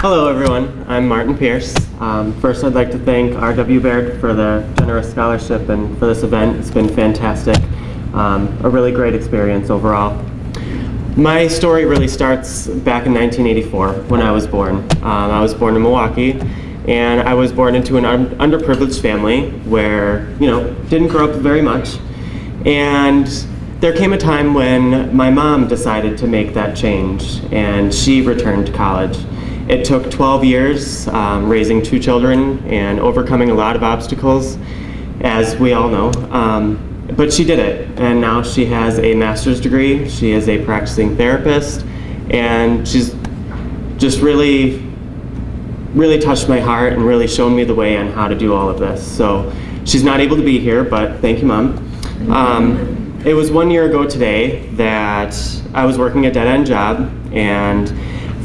Hello, everyone. I'm Martin Pierce. Um, first, I'd like to thank R.W. Baird for the generous scholarship and for this event. It's been fantastic. Um, a really great experience overall. My story really starts back in 1984 when I was born. Um, I was born in Milwaukee and I was born into an un underprivileged family where, you know, didn't grow up very much. And there came a time when my mom decided to make that change and she returned to college. It took 12 years um, raising two children and overcoming a lot of obstacles, as we all know. Um, but she did it, and now she has a master's degree. She is a practicing therapist, and she's just really, really touched my heart and really shown me the way on how to do all of this. So she's not able to be here, but thank you, Mom. Um, it was one year ago today that I was working a dead-end job, and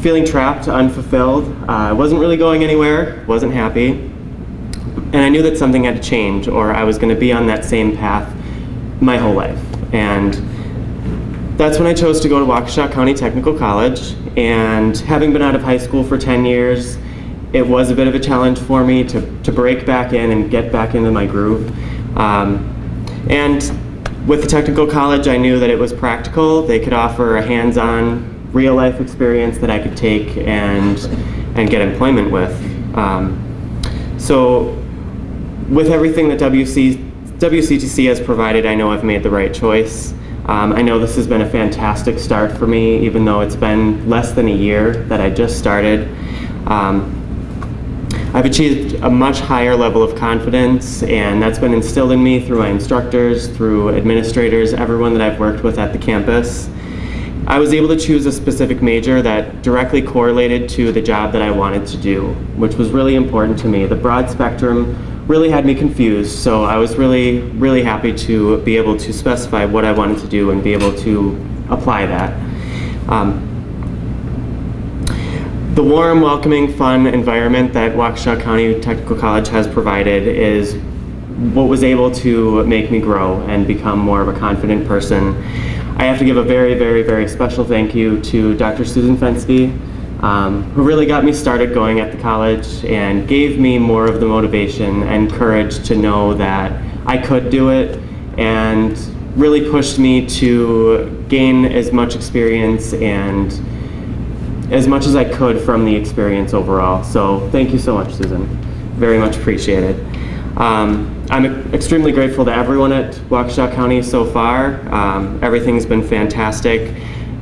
feeling trapped, unfulfilled. Uh, I wasn't really going anywhere, wasn't happy. And I knew that something had to change or I was going to be on that same path my whole life. And that's when I chose to go to Waukesha County Technical College. And having been out of high school for 10 years, it was a bit of a challenge for me to, to break back in and get back into my groove. Um, and with the technical college, I knew that it was practical. They could offer a hands-on real life experience that I could take and, and get employment with. Um, so with everything that WC, WCTC has provided, I know I've made the right choice. Um, I know this has been a fantastic start for me, even though it's been less than a year that I just started. Um, I've achieved a much higher level of confidence and that's been instilled in me through my instructors, through administrators, everyone that I've worked with at the campus. I was able to choose a specific major that directly correlated to the job that I wanted to do, which was really important to me. The broad spectrum really had me confused, so I was really, really happy to be able to specify what I wanted to do and be able to apply that. Um, the warm, welcoming, fun environment that Waukesha County Technical College has provided is what was able to make me grow and become more of a confident person. I have to give a very, very, very special thank you to Dr. Susan Fensky, um, who really got me started going at the college and gave me more of the motivation and courage to know that I could do it and really pushed me to gain as much experience and as much as I could from the experience overall. So thank you so much, Susan. Very much appreciated. Um, I'm extremely grateful to everyone at Waukesha County so far. Um, everything's been fantastic.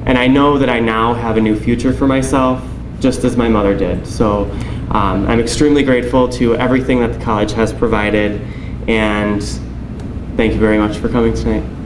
And I know that I now have a new future for myself, just as my mother did. So um, I'm extremely grateful to everything that the college has provided. And thank you very much for coming tonight.